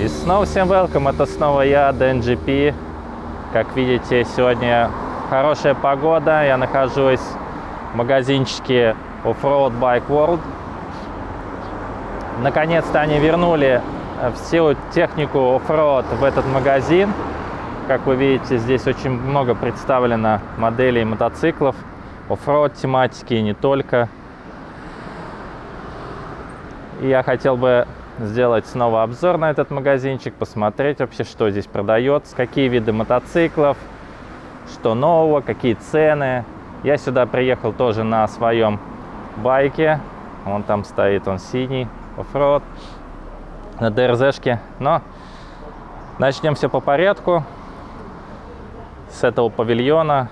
И снова всем welcome, это снова я, DNGP. Как видите, сегодня хорошая погода, я нахожусь в магазинчике Offroad Bike World. Наконец-то они вернули всю технику offroad в этот магазин. Как вы видите, здесь очень много представлено моделей мотоциклов, offroad тематики и не только. И я хотел бы сделать снова обзор на этот магазинчик, посмотреть вообще, что здесь продается, какие виды мотоциклов, что нового, какие цены. Я сюда приехал тоже на своем байке. Он там стоит, он синий, offroad, на DRZ шке. Но начнем все по порядку. С этого павильона.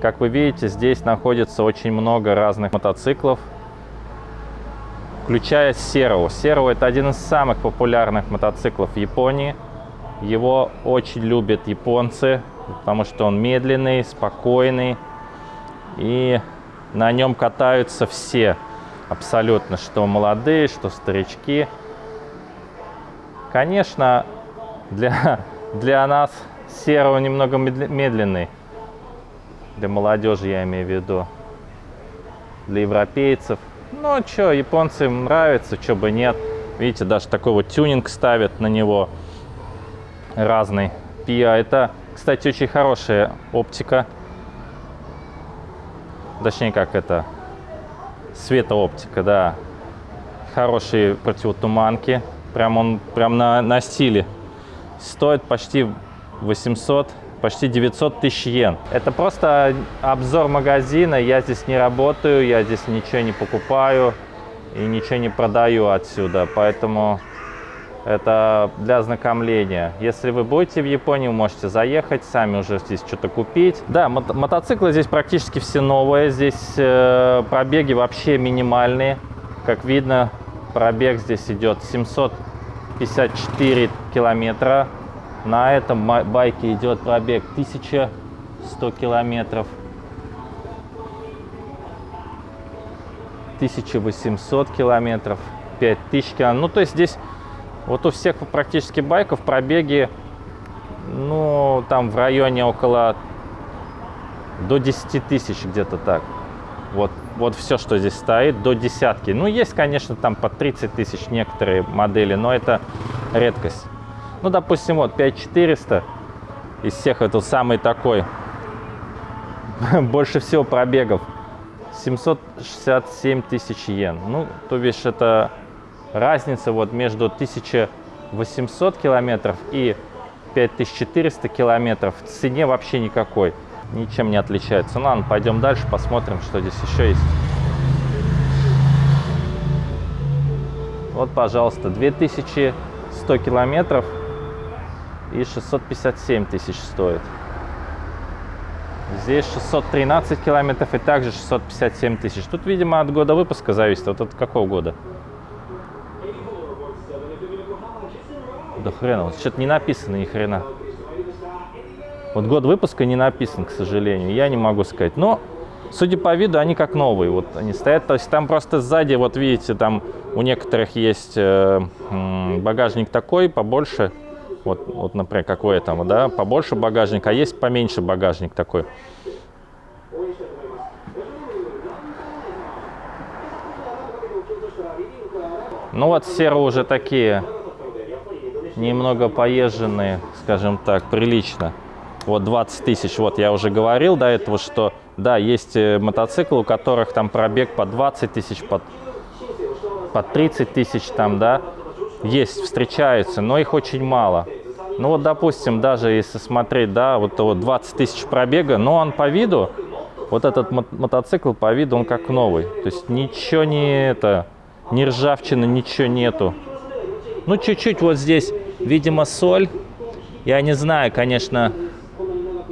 Как вы видите, здесь находится очень много разных мотоциклов включая Серу. Серу это один из самых популярных мотоциклов в Японии. Его очень любят японцы, потому что он медленный, спокойный. И на нем катаются все, абсолютно, что молодые, что старички. Конечно, для, для нас Серо немного медленный. Для молодежи я имею в виду. Для европейцев – ну, что, японцам нравится, что бы нет. Видите, даже такой вот тюнинг ставят на него разный. Пиа, это, кстати, очень хорошая оптика. Точнее, как это, светооптика, да. Хорошие противотуманки. Прям он, прям на, на стиле. Стоит почти 800 почти 900 тысяч йен. Это просто обзор магазина, я здесь не работаю, я здесь ничего не покупаю и ничего не продаю отсюда, поэтому это для ознакомления. Если вы будете в Японии, можете заехать, сами уже здесь что-то купить. Да, мото мотоциклы здесь практически все новые, здесь э, пробеги вообще минимальные. Как видно, пробег здесь идет 754 километра на этом байке идет пробег 1100 километров. 1800 километров, 5000 километров. Ну, то есть здесь вот у всех практически байков пробеги, ну, там в районе около до 10 тысяч где-то так. Вот, вот все, что здесь стоит, до десятки. Ну, есть, конечно, там по 30 тысяч некоторые модели, но это редкость. Ну, допустим, вот 5400 из всех это самый такой. Больше всего пробегов. 767 тысяч йен. Ну, то бишь это разница вот между 1800 километров и 5400 километров в цене вообще никакой. Ничем не отличается. Ну, ладно, пойдем дальше, посмотрим, что здесь еще есть. Вот, пожалуйста, 2100 километров и 657 тысяч стоит. Здесь 613 километров и также 657 тысяч. Тут, видимо, от года выпуска зависит. Вот от какого года? Да хрена, вот что-то не написано ни хрена. Вот год выпуска не написан, к сожалению. Я не могу сказать. Но, судя по виду, они как новые. Вот они стоят. То есть там просто сзади, вот видите, там у некоторых есть э, багажник такой, побольше. Вот, вот, например, как у этого, да, побольше багажник, а есть поменьше багажник такой. Ну вот серо уже такие немного поезженные, скажем так, прилично. Вот 20 тысяч, вот я уже говорил до этого, что да, есть э, мотоциклы, у которых там пробег по 20 тысяч, по, по 30 тысяч там, да, есть, встречаются, но их очень мало. Ну вот, допустим, даже если смотреть, да, вот, вот 20 тысяч пробега, но он по виду, вот этот мотоцикл по виду, он как новый. То есть ничего не это, ни ржавчины, ничего нету. Ну, чуть-чуть вот здесь, видимо, соль. Я не знаю, конечно,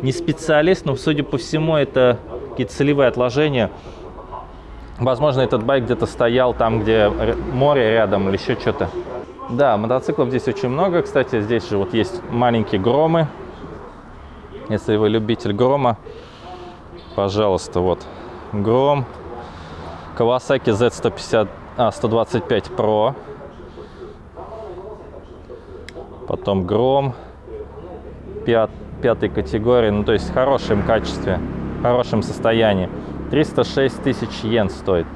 не специалист, но, судя по всему, это какие-то солевые отложения. Возможно, этот байк где-то стоял там, где море рядом или еще что-то. Да, мотоциклов здесь очень много. Кстати, здесь же вот есть маленькие громы. Если вы любитель грома, пожалуйста, вот гром. Kawasaki Z150, а, 125 Pro. Потом Гром пят, пятой категории, ну то есть в хорошем качестве, в хорошем состоянии. 306 тысяч йен стоит.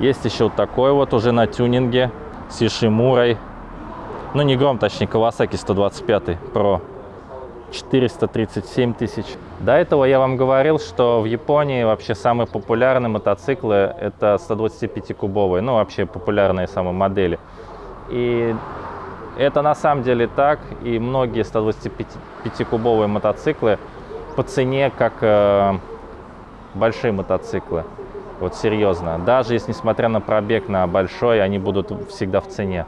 Есть еще вот такой вот уже на тюнинге с Ишимурой. Ну не Гром, точнее Kawasaki 125 Pro. 437 тысяч. До этого я вам говорил, что в Японии вообще самые популярные мотоциклы это 125-кубовые, ну вообще популярные самые модели. И это на самом деле так, и многие 125-кубовые мотоциклы по цене как э, большие мотоциклы. Вот серьезно. Даже если, несмотря на пробег на большой, они будут всегда в цене.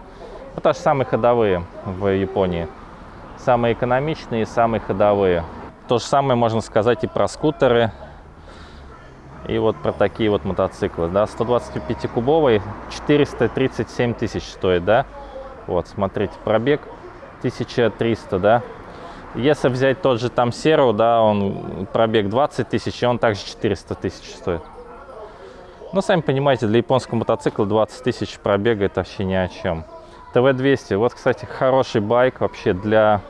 Это же самые ходовые в Японии самые экономичные самые ходовые. То же самое можно сказать и про скутеры, и вот про такие вот мотоциклы. Да, 125-кубовый 437 тысяч стоит, да. Вот, смотрите, пробег 1300, да. Если взять тот же там Серу, да, он пробег 20 тысяч, и он также 400 тысяч стоит. Ну, сами понимаете, для японского мотоцикла 20 тысяч пробега это вообще ни о чем. ТВ-200, вот, кстати, хороший байк вообще для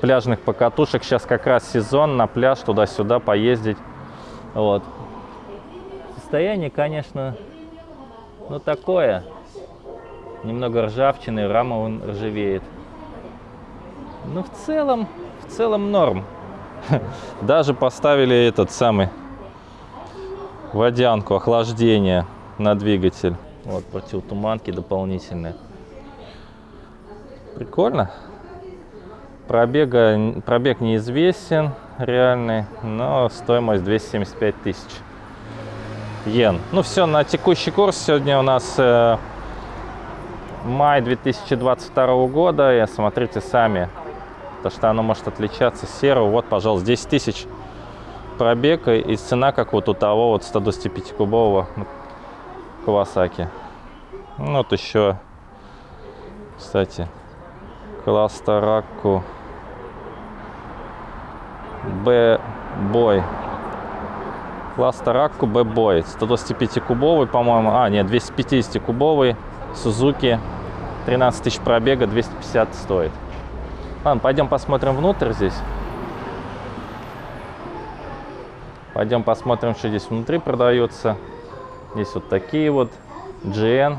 пляжных покатушек. Сейчас как раз сезон на пляж туда-сюда поездить. Вот. Состояние, конечно, ну такое. Немного ржавчины, рама он ржавеет. Но в целом, в целом норм. Даже поставили этот самый водянку, охлаждение на двигатель. Вот противотуманки дополнительные. Прикольно. Пробега, пробег неизвестен реальный, но стоимость 275 тысяч йен. Ну все, на текущий курс сегодня у нас э, май 2022 года. И смотрите сами, то что оно может отличаться серого. Вот, пожалуйста, 10 тысяч пробега и цена как вот у того вот 125-кубового Кавасаки. Ну, вот еще, кстати, класс Таракку Б-бой. Класс Таракку Б-бой. 125-кубовый, по-моему. А, нет, 250-кубовый. Сузуки. 13 тысяч пробега, 250 стоит. Ладно, пойдем посмотрим внутрь здесь. Пойдем посмотрим, что здесь внутри продается. Здесь вот такие вот GN.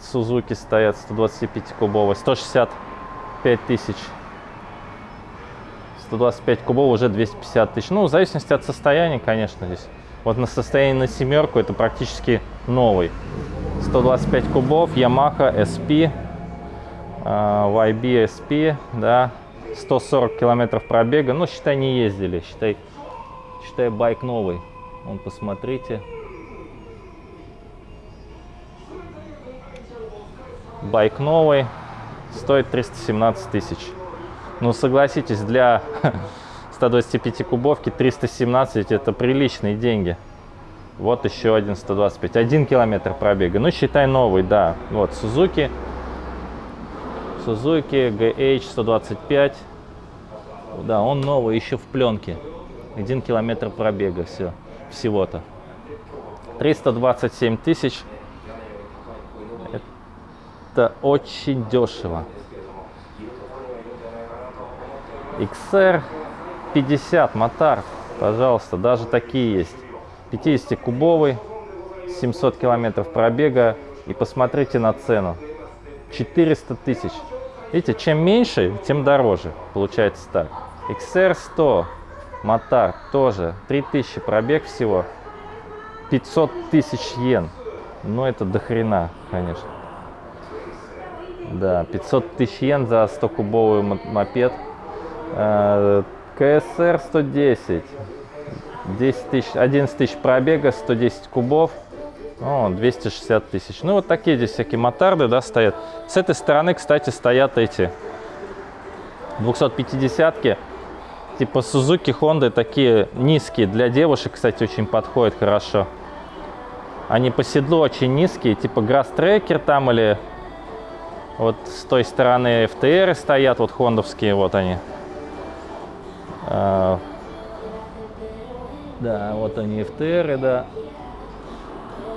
Сузуки стоят 125 кубовые. 165 тысяч 125 кубов уже 250 тысяч. Ну, в зависимости от состояния, конечно, здесь. Вот на состоянии на семерку это практически новый. 125 кубов, Yamaha SP, YB SP, да, 140 километров пробега. Ну, считай, не ездили, считай, считай, байк новый. Вон, посмотрите. Байк новый, стоит 317 тысяч. Ну, согласитесь, для 125 кубовки 317 это приличные деньги. Вот еще один 125. Один километр пробега. Ну, считай новый, да. Вот, Suzuki. Suzuki GH 125. Да, он новый, еще в пленке. Один километр пробега, все. Всего-то. 327 тысяч. Это очень дешево. XR 50 мотор, пожалуйста, даже такие есть. 50-кубовый, 700 километров пробега. И посмотрите на цену. 400 тысяч. Видите, чем меньше, тем дороже. Получается так. XR 100 мотор тоже 3000 пробег всего. 500 тысяч йен. Ну, это до хрена, конечно. Да, 500 тысяч йен за 100-кубовый мопед. Э, КСР 110. 10 тысяч, 11 тысяч пробега, 110 кубов. О, 260 тысяч. Ну, вот такие здесь всякие мотарды, да, стоят. С этой стороны, кстати, стоят эти 250-ки. Типа Suzuki, Honda такие низкие. Для девушек, кстати, очень подходят хорошо. Они по седлу очень низкие. Типа Grass Tracker там или вот с той стороны FTR стоят, вот хондовские, вот они. А, да, вот они FTR, да.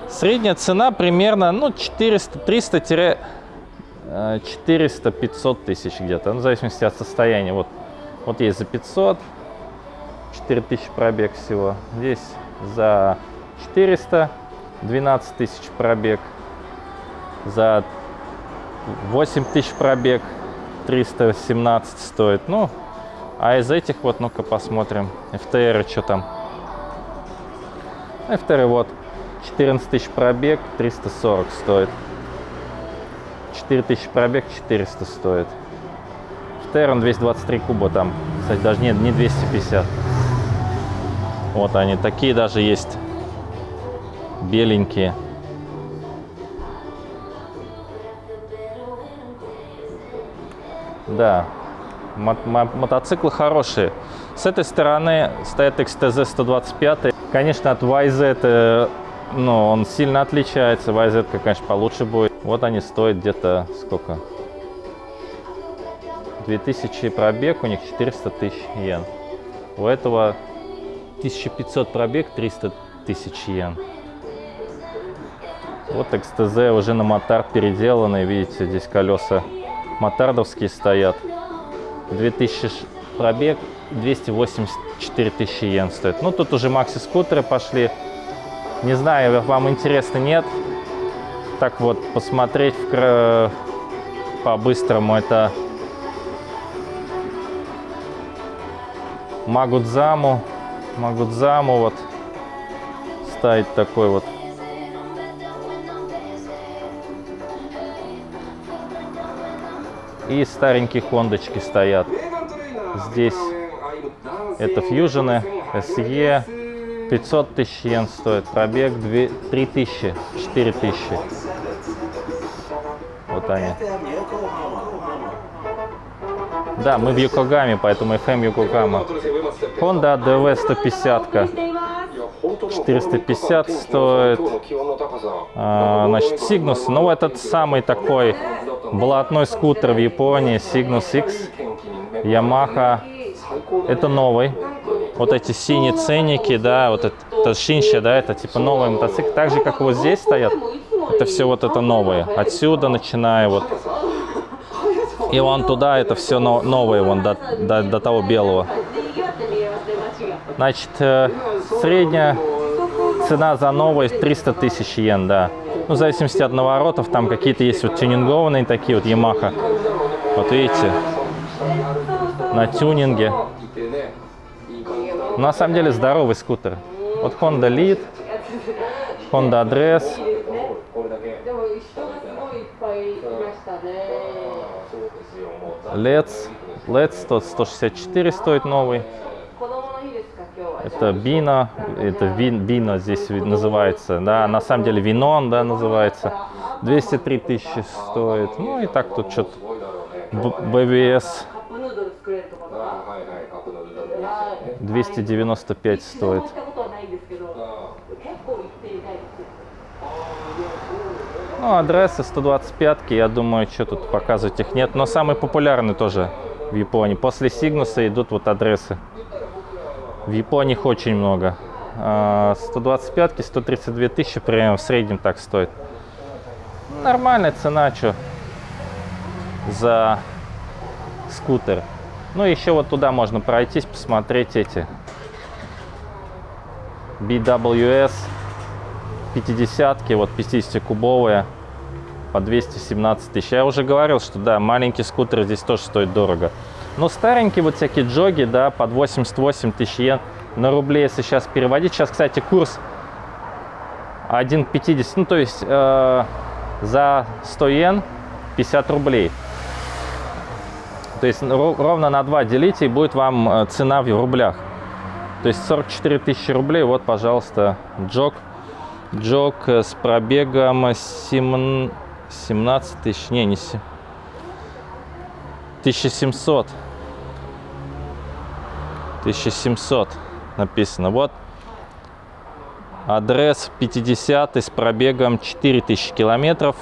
Средняя цена примерно, ну, 400, 300 400-500 тысяч где-то, ну, в зависимости от состояния. Вот, вот есть за 500, 4000 пробег всего. Здесь за 400, 12 тысяч пробег. За 8 тысяч пробег, 317 стоит. Ну, а из этих вот, ну-ка посмотрим, FTR что там. FTR вот 14 тысяч пробег, 340 стоит. 4000 пробег, 400 стоит. Террон 223 куба там. Кстати, даже нет, не 250. Вот они, такие даже есть. Беленькие. Да, мо мо мотоциклы хорошие. С этой стороны стоит XTZ 125. Конечно, от YZ э, ну, он сильно отличается. YZ, конечно, получше будет. Вот они стоят где-то сколько? 2000 пробег, у них 400 тысяч йен. У этого 1500 пробег, 300 тысяч йен. Вот XTZ уже на мотар переделанный. Видите, здесь колеса мотардовские стоят. 2000 пробег, 284 тысячи йен стоит. Ну, тут уже макси-скутеры пошли. Не знаю, вам интересно, нет. Так вот, посмотреть в, по-быстрому, это Магудзаму. Магудзаму вот ставить такой вот. И старенькие хондочки стоят. Здесь это фьюжены, SE. 500 тысяч йен стоит, пробег 2, 3 тысячи, 4 тысячи. Вот они. Да, мы в Йокогаме, поэтому FM Йокогама. Honda DV 150. -ка. 450 стоит. А, значит, Cygnus. Ну, этот самый такой блатной скутер в Японии. Cygnus X. Yamaha. Это новый вот эти синие ценники, да, вот это, это шинща, да, это типа новый мотоцикл, так же, как вот здесь стоят, это все вот это новое. Отсюда начиная вот, и вон туда, это все новое, вон до, до, до того белого. Значит, э, средняя цена за новый 300 тысяч йен, да. Ну, в зависимости от наворотов, там какие-то есть вот тюнингованные такие вот Yamaha. Вот видите, на тюнинге. На самом деле здоровый скутер. Вот Honda Lead, Honda Address. Let's, Let's 164 стоит новый. Это Бина, это Бина здесь называется, да, на самом деле Винон, да, называется. 203 тысячи стоит. Ну и так тут что-то БВС 295 стоит. Ну, адресы 125, я думаю, что тут показывать их нет. Но самый популярный тоже в Японии. После Сигнуса идут вот адресы. В Японии их очень много. 125, а, 132 тысячи примерно в среднем так стоит. Нормальная цена, что за скутер. Ну, еще вот туда можно пройтись, посмотреть эти BWS 50-ки, вот 50-кубовые по 217 тысяч. Я уже говорил, что да, маленький скутер здесь тоже стоит дорого. Но старенькие вот всякие джоги, да, под 88 тысяч йен на рубли, если сейчас переводить. Сейчас, кстати, курс 1,50, ну, то есть э, за 100 йен 50 рублей. То есть ровно на 2 делите, и будет вам э, цена в рублях. То есть 44 тысячи рублей. Вот, пожалуйста, джок. Джок э, с пробегом 7, 17 тысяч. Не, не 7. 1700. 1700 написано. Вот адрес 50 с пробегом 4000 километров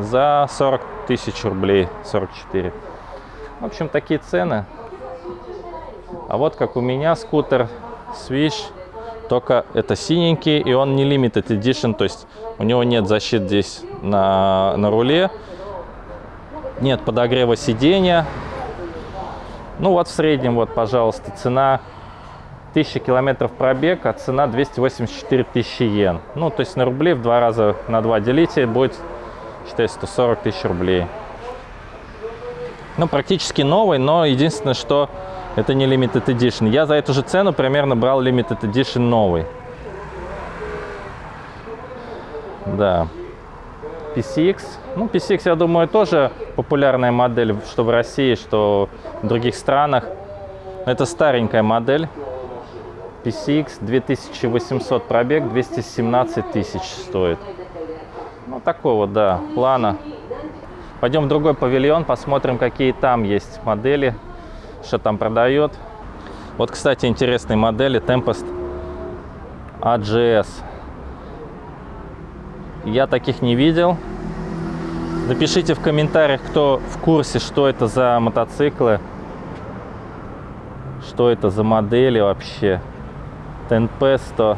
за 40 тысяч рублей. 44. В общем, такие цены. А вот как у меня скутер Swish, только это синенький, и он не limited edition, то есть у него нет защит здесь на, на руле. Нет подогрева сидения. Ну вот в среднем, вот, пожалуйста, цена 1000 километров пробег, а цена 284 тысячи йен. Ну, то есть на рубли в два раза на два делите, будет, считай, 140 тысяч рублей. Ну, практически новый, но единственное, что это не Limited Edition. Я за эту же цену примерно брал Limited Edition новый. Да. PCX. Ну, PCX, я думаю, тоже популярная модель, что в России, что в других странах. Это старенькая модель. PCX 2800 пробег, 217 тысяч стоит. Ну, такой вот, да, плана. Пойдем в другой павильон, посмотрим, какие там есть модели, что там продает. Вот, кстати, интересные модели Tempest AGS. Я таких не видел. Напишите в комментариях, кто в курсе, что это за мотоциклы, что это за модели вообще. Темпесто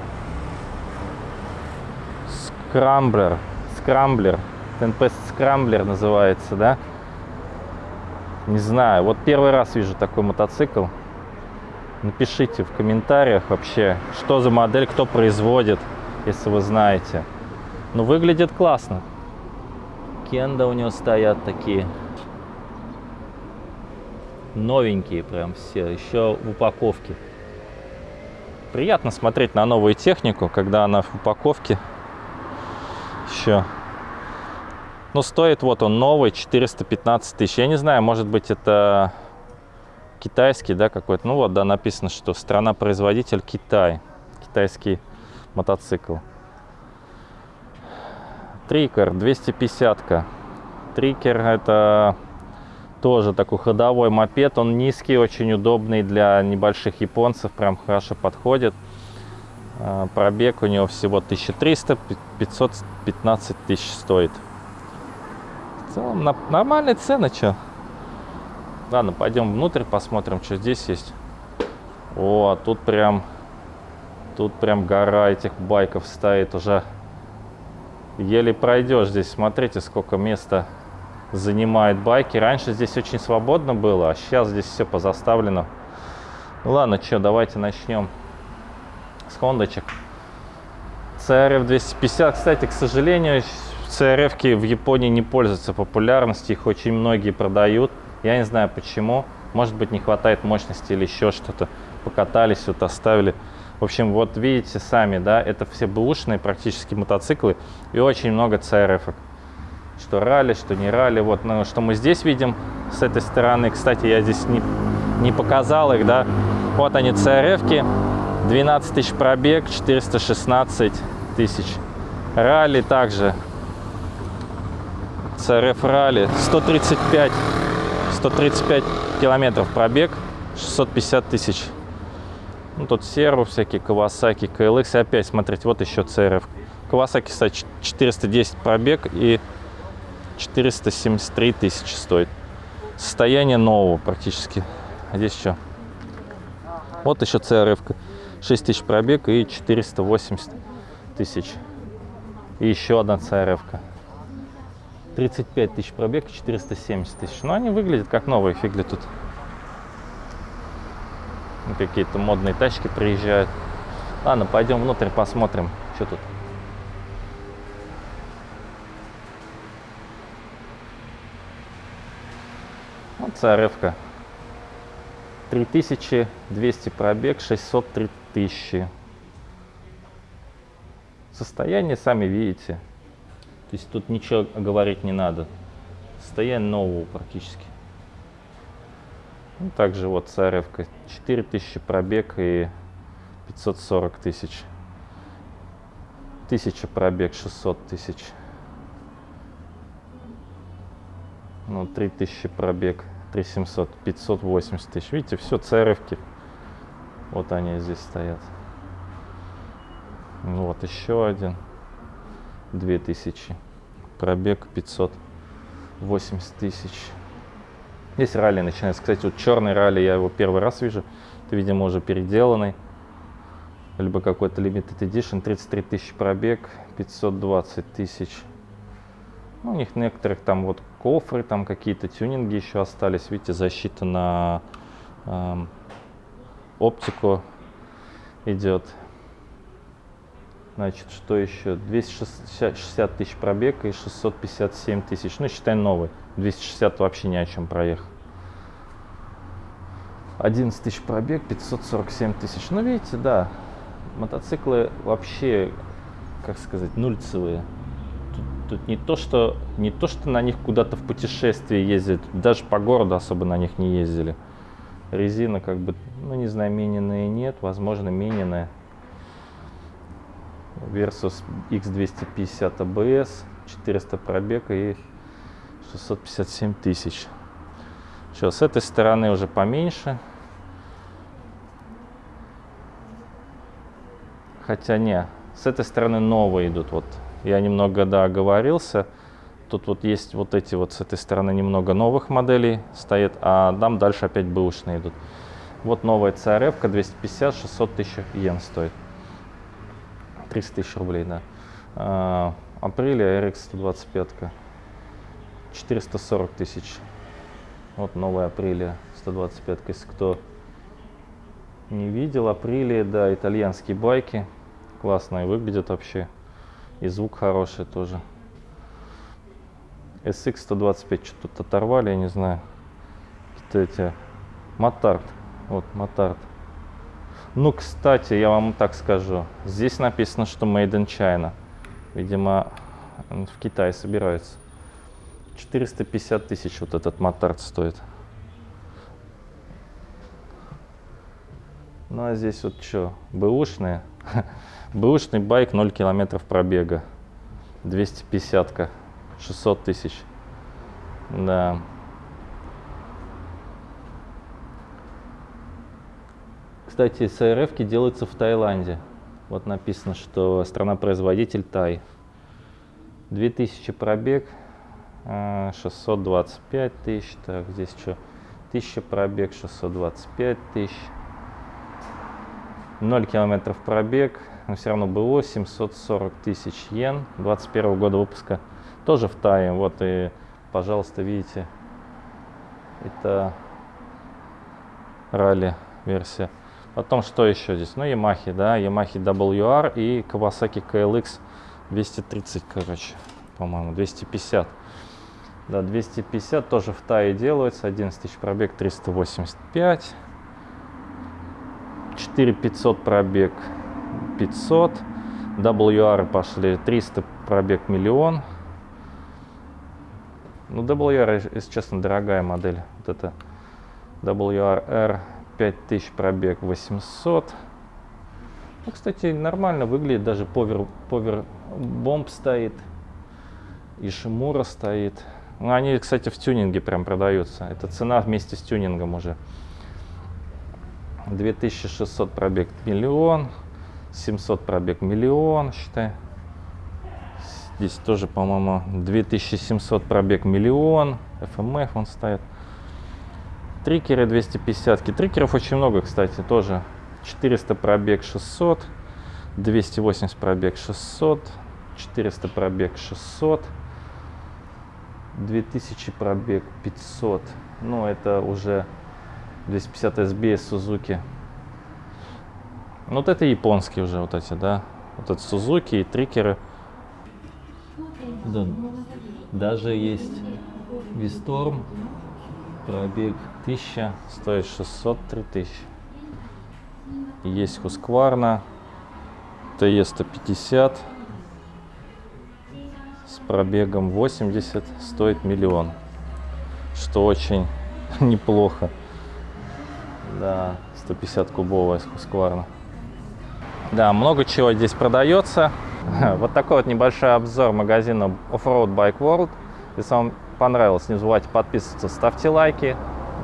Скрамблер. Скрамблер. Tempest Scrambler называется, да? Не знаю. Вот первый раз вижу такой мотоцикл. Напишите в комментариях вообще, что за модель, кто производит, если вы знаете. Ну, выглядит классно. Кенда у него стоят такие. Новенькие прям все, еще в упаковке. Приятно смотреть на новую технику, когда она в упаковке еще ну, стоит вот он новый, 415 тысяч. Я не знаю, может быть, это китайский, да, какой-то. Ну, вот, да, написано, что страна-производитель Китай. Китайский мотоцикл. Трикер, 250-ка. Трикер это тоже такой ходовой мопед. Он низкий, очень удобный для небольших японцев. Прям хорошо подходит. А, пробег у него всего 1300, 515 тысяч стоит. В целом на, нормальные цены, что. Ладно, пойдем внутрь, посмотрим, что здесь есть. О, тут прям, тут прям гора этих байков стоит уже. Еле пройдешь здесь. Смотрите, сколько места занимает байки. Раньше здесь очень свободно было, а сейчас здесь все позаставлено. Ну ладно, что, давайте начнем с хондочек. CRF 250, кстати, к сожалению, CRF в Японии не пользуются популярностью, их очень многие продают. Я не знаю почему. Может быть не хватает мощности или еще что-то. Покатались, вот оставили. В общем, вот видите сами, да, это все бэушные практически мотоциклы и очень много CRF. -ок. Что ралли, что не ралли. Вот, ну, что мы здесь видим с этой стороны. Кстати, я здесь не, не показал их, да. Вот они, CRF. -ки. 12 тысяч пробег, 416 тысяч. Ралли также CRF Rally 135 135 километров пробег 650 тысяч ну, тут серву всякие Kawasaki KLX и опять смотрите вот еще CRF Kawasaki кстати 410 пробег и 473 тысячи стоит. Состояние нового практически. А здесь что? Вот еще CRF 6 тысяч пробег и 480 тысяч. И еще одна CRF -ка. 35 тысяч пробег, 470 тысяч. Но они выглядят как новые, фигли тут. Какие-то модные тачки приезжают. Ладно, пойдем внутрь посмотрим, что тут. Вот CRF-ка. 3200 пробег, 603 тысячи. Состояние сами видите. То есть тут ничего говорить не надо. Состояние нового практически. Ну, также вот царевка 4000 пробег и 540 тысяч. 1000 пробег 600 тысяч. Ну, 3000 пробег 3700, 580 тысяч. Видите, все царевки. Вот они здесь стоят. Ну, вот еще один. 2000. Пробег 580 тысяч. Здесь ралли начинается. Кстати, вот черный ралли, я его первый раз вижу. Это, видимо, уже переделанный. Либо какой-то limited edition. 33 тысячи пробег, 520 тысяч. Ну, у них некоторых там вот кофры, там какие-то тюнинги еще остались. Видите, защита на эм, оптику идет. Значит, что еще? 260 тысяч пробега и 657 тысяч. Ну, считай новый. 260 вообще ни о чем проехал. 11 тысяч пробег, 547 тысяч. Ну, видите, да, мотоциклы вообще, как сказать, нульцевые. Тут, тут не, то, что, не то, что на них куда-то в путешествие ездят, даже по городу особо на них не ездили. Резина как бы, ну не знаю, мененная нет, возможно, мененная. Versus X250 ABS, 400 пробега и 657 тысяч. Все, с этой стороны уже поменьше. Хотя не, с этой стороны новые идут. Вот я немного, да, оговорился. Тут вот есть вот эти вот с этой стороны немного новых моделей стоит, а там дальше опять бэушные идут. Вот новая CRF 250, 600 тысяч йен стоит. 300 тысяч рублей, да. А, апреля RX 125, 440 тысяч. Вот новая апреля 125, если кто не видел. Апреля, да, итальянские байки. Классные выглядят вообще. И звук хороший тоже. SX 125 что-то оторвали, я не знаю. Какие-то эти... Мотард. Вот, Мотард. Ну, кстати, я вам так скажу. Здесь написано, что Made in China. Видимо, в Китае собираются. 450 тысяч вот этот Мотард стоит. Ну, а здесь вот что, бэушные? Бэушный байк 0 километров пробега. 250-ка. 600 тысяч. Да. Кстати, СРФ делаются в Таиланде. Вот написано, что страна-производитель Тай. 2000 пробег, 625 а, тысяч. Так, здесь что? 1000 пробег, 625 тысяч. 0 километров пробег, но все равно было 740 тысяч йен 21 года выпуска. Тоже в Тае. Вот и, пожалуйста, видите, это ралли версия. Потом что еще здесь? Ну, Yamaha, да, Yamaha WR и Kawasaki KLX 230, короче, по-моему, 250. Да, 250 тоже в Тае делается, 11 тысяч пробег, 385. 4500 пробег 500 WR пошли 300 пробег миллион ну WR если честно дорогая модель вот это WR 5000 пробег 800 ну, кстати нормально выглядит даже повер повер бомб стоит и шимура стоит. Ну, они кстати в тюнинге прям продаются. Это цена вместе с тюнингом уже. 2600 пробег миллион, 700 пробег миллион, считай. Здесь тоже, по-моему, 2700 пробег миллион, FMF он стоит. Трикеры 250, трикеров очень много, кстати, тоже. 400 пробег 600, 280 пробег 600, 400 пробег 600, 2000 пробег 500. Ну, это уже 250 SB Suzuki. Ну, вот это японские уже вот эти, да. Вот это Suzuki и трикеры. Да. Даже есть Висторм. Пробег 1000, стоит 603 тысячи. Есть Husqvarna. TE150 с пробегом 80 стоит миллион, что очень неплохо. Да, 150 кубовая с Husqvarna. Да, много чего здесь продается. Вот такой вот небольшой обзор магазина Offroad Bike World. Если вам понравилось, не забывайте подписываться, ставьте лайки,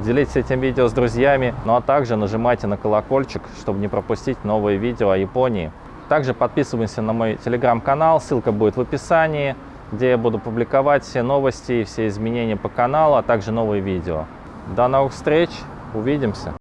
делитесь этим видео с друзьями, ну а также нажимайте на колокольчик, чтобы не пропустить новые видео о Японии. Также подписываемся на мой телеграм-канал, ссылка будет в описании, где я буду публиковать все новости, все изменения по каналу, а также новые видео. До новых встреч, увидимся!